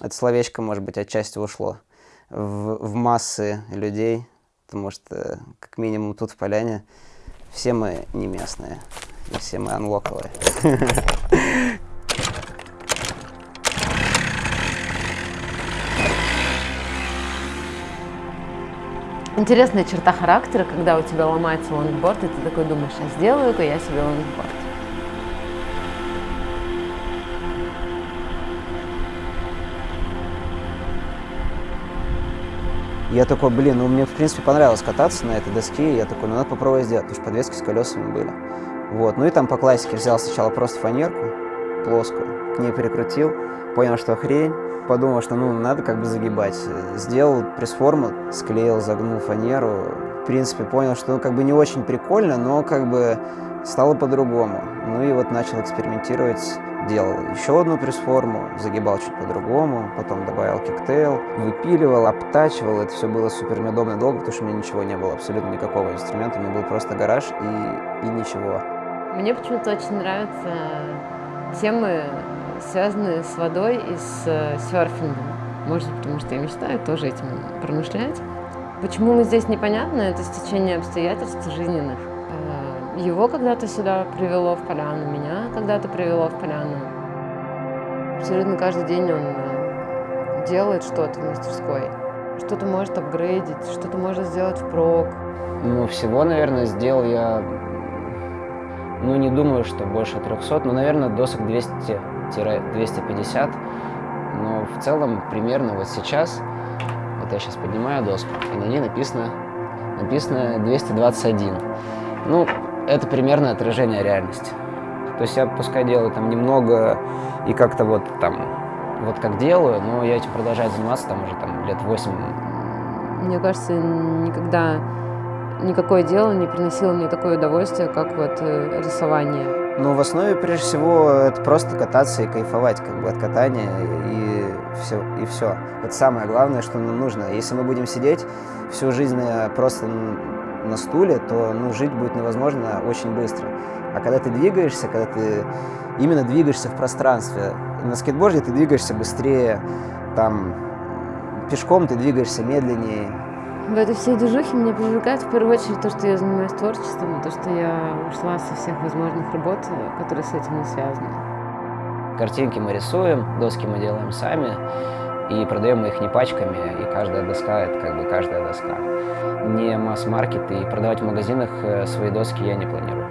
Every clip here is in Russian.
это словечко, может быть, отчасти ушло в, в массы людей, потому что, как минимум, тут в Поляне все мы не местные, и все мы анлоковые. Интересная черта характера, когда у тебя ломается лонгборд, и ты такой думаешь, а сделаю-ка я себе лонгборд. Я такой, блин, ну мне в принципе понравилось кататься на этой доске, я такой, ну надо попробовать сделать, потому что подвески с колесами были. Вот, ну и там по классике взял сначала просто фанерку плоскую, к ней перекрутил, понял, что хрень, подумал, что ну надо как бы загибать. Сделал пресс-форму, склеил, загнул фанеру, в принципе понял, что ну как бы не очень прикольно, но как бы стало по-другому. Ну и вот начал экспериментировать делал еще одну пресс-форму, загибал чуть по-другому, потом добавил киктейл, выпиливал, обтачивал. Это все было супер неудобно и долго, потому что у меня ничего не было, абсолютно никакого инструмента. У меня был просто гараж и, и ничего. Мне почему-то очень нравятся темы, связанные с водой и с э, серфингом. Может, потому что я мечтаю тоже этим промышлять. Почему мы здесь непонятно, это стечение обстоятельств жизненных. Его когда-то сюда привело в поляну, меня когда-то привело в поляну. Абсолютно каждый день он э, делает что-то в мастерской. Что-то может апгрейдить, что-то может сделать впрок. Ну, всего, наверное, сделал я, ну, не думаю, что больше 300, но, наверное, досок 200-250. Но в целом, примерно вот сейчас, вот я сейчас поднимаю доску, и на ней написано, написано 221. Ну, это примерно отражение реальности. То есть я пускай делаю там немного и как-то вот там, вот как делаю, но я этим продолжаю заниматься там уже там лет 8. Мне кажется, никогда никакое дело не приносило мне такое удовольствие, как вот э, рисование. Ну, в основе, прежде всего, это просто кататься и кайфовать как бы от катания и все. И все. Это самое главное, что нам нужно. Если мы будем сидеть всю жизнь э, просто на стуле, то ну, жить будет невозможно очень быстро. А когда ты двигаешься, когда ты именно двигаешься в пространстве, на скейтборде ты двигаешься быстрее, там пешком ты двигаешься медленнее. В этой всей движухе меня привлекает в первую очередь то, что я занимаюсь творчеством, то, что я ушла со всех возможных работ, которые с этим не связаны. Картинки мы рисуем, доски мы делаем сами и продаем мы их не пачками, и каждая доска – это как бы каждая доска. Не масс-маркет, и продавать в магазинах э, свои доски я не планирую.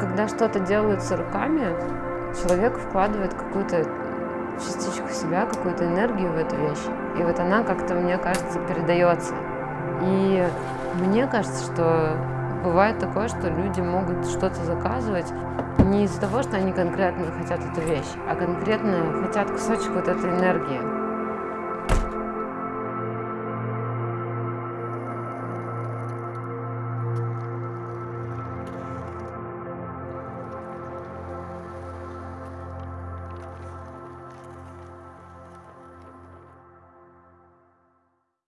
Когда что-то делается руками, человек вкладывает какую-то частичку себя, какую-то энергию в эту вещь, и вот она как-то, мне кажется, передается. И мне кажется, что бывает такое, что люди могут что-то заказывать не из-за того, что они конкретно хотят эту вещь, а конкретно хотят кусочек вот этой энергии.